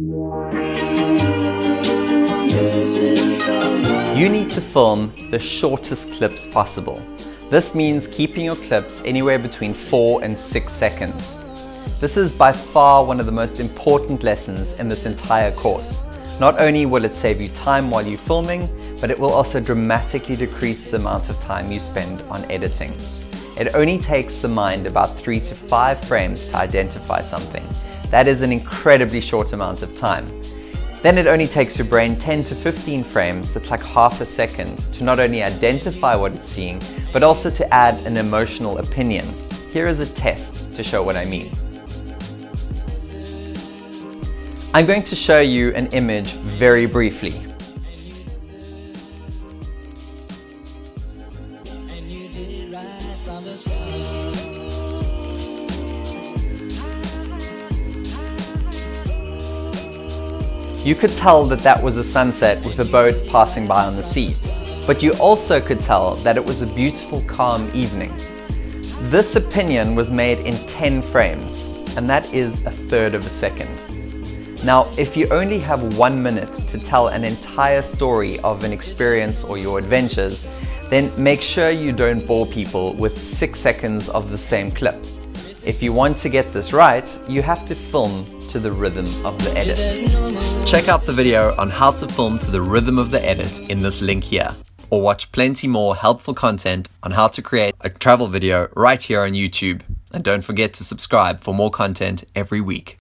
You need to film the shortest clips possible. This means keeping your clips anywhere between 4 and 6 seconds. This is by far one of the most important lessons in this entire course. Not only will it save you time while you're filming, but it will also dramatically decrease the amount of time you spend on editing. It only takes the mind about 3 to 5 frames to identify something, that is an incredibly short amount of time. Then it only takes your brain 10 to 15 frames, that's like half a second, to not only identify what it's seeing, but also to add an emotional opinion. Here is a test to show what I mean. I'm going to show you an image very briefly. You could tell that that was a sunset with a boat passing by on the sea, but you also could tell that it was a beautiful calm evening. This opinion was made in 10 frames, and that is a third of a second. Now, if you only have one minute to tell an entire story of an experience or your adventures, then make sure you don't bore people with six seconds of the same clip. If you want to get this right, you have to film to the rhythm of the edit. Check out the video on how to film to the rhythm of the edit in this link here, or watch plenty more helpful content on how to create a travel video right here on YouTube. And don't forget to subscribe for more content every week.